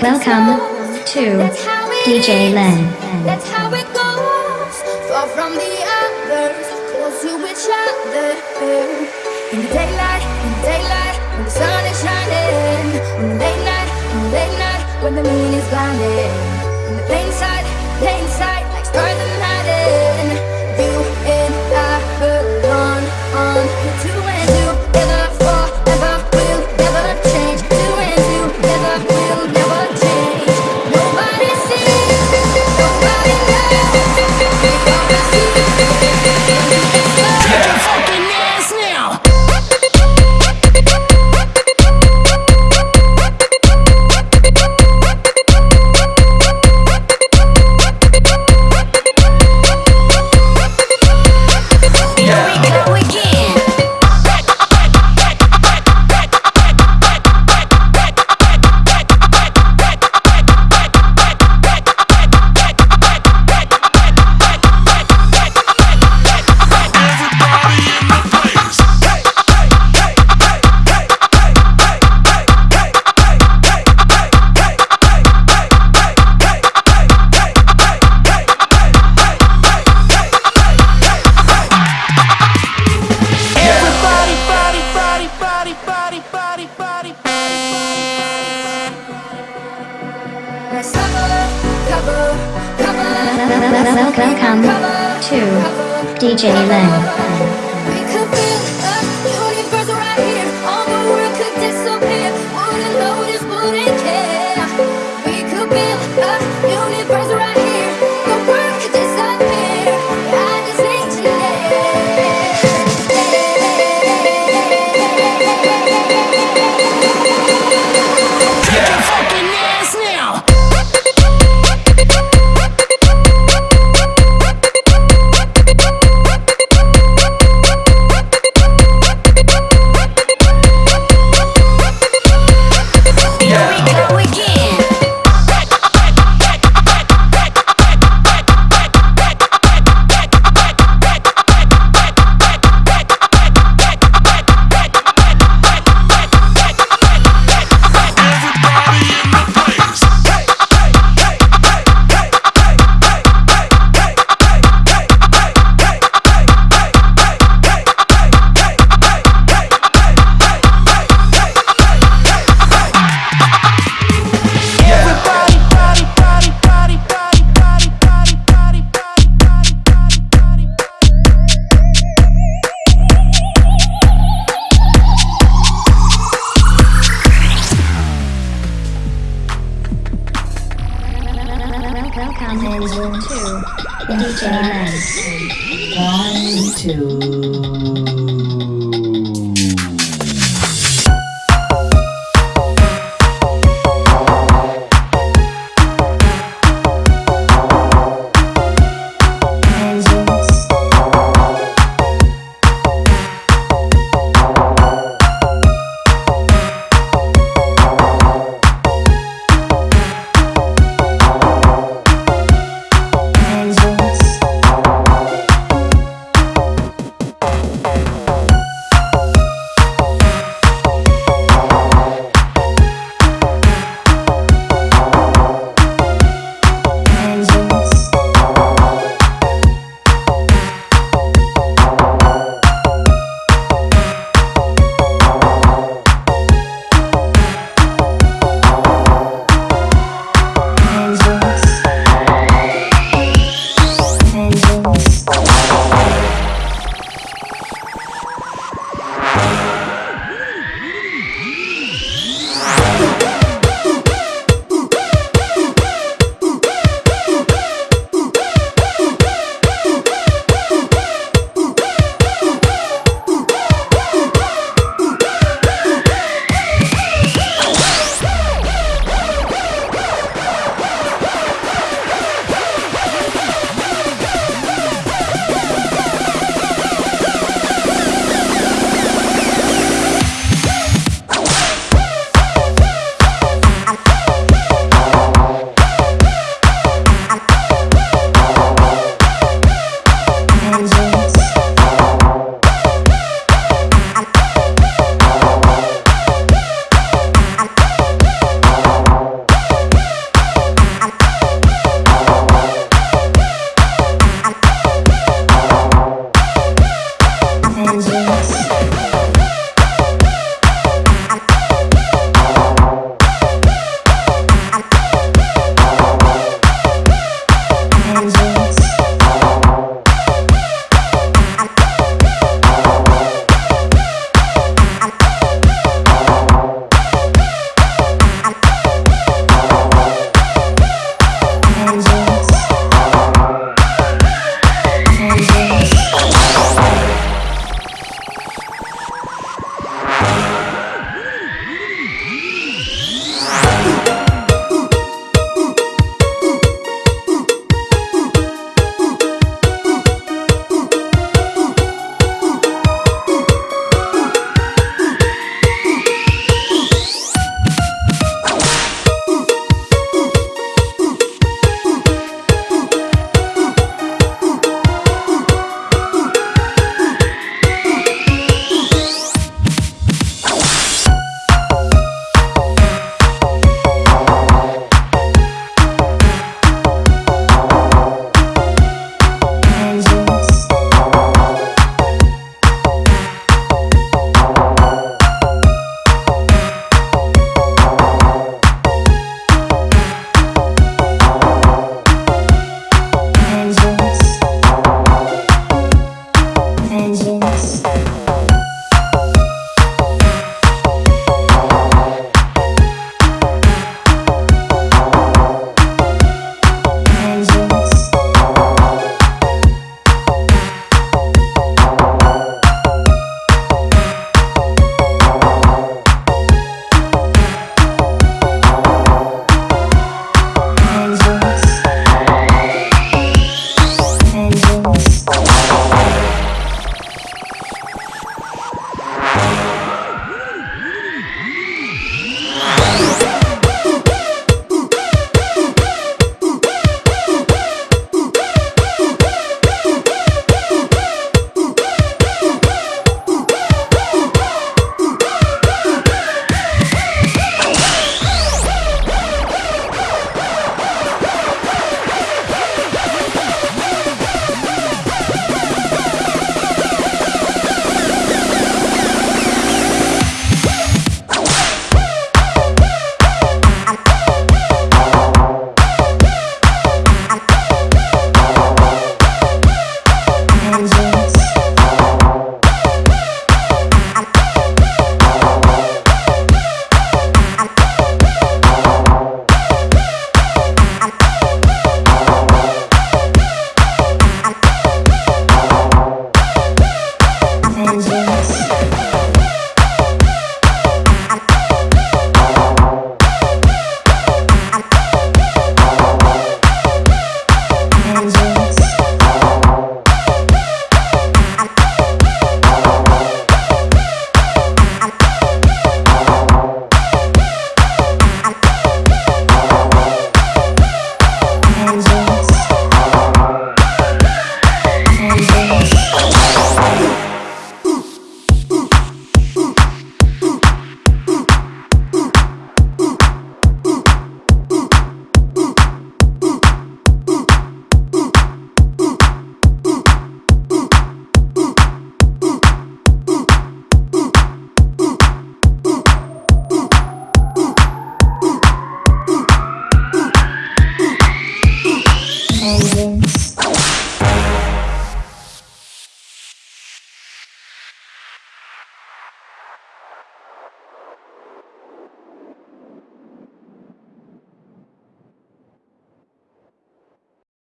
Welcome to DJ Len. That's how it goes. Far from the others, close to each other. In the daylight, in the daylight, when the sun is shining. In the in the when the moon is blinding. Welcome to DJ Len. Welcome to DJ One, two.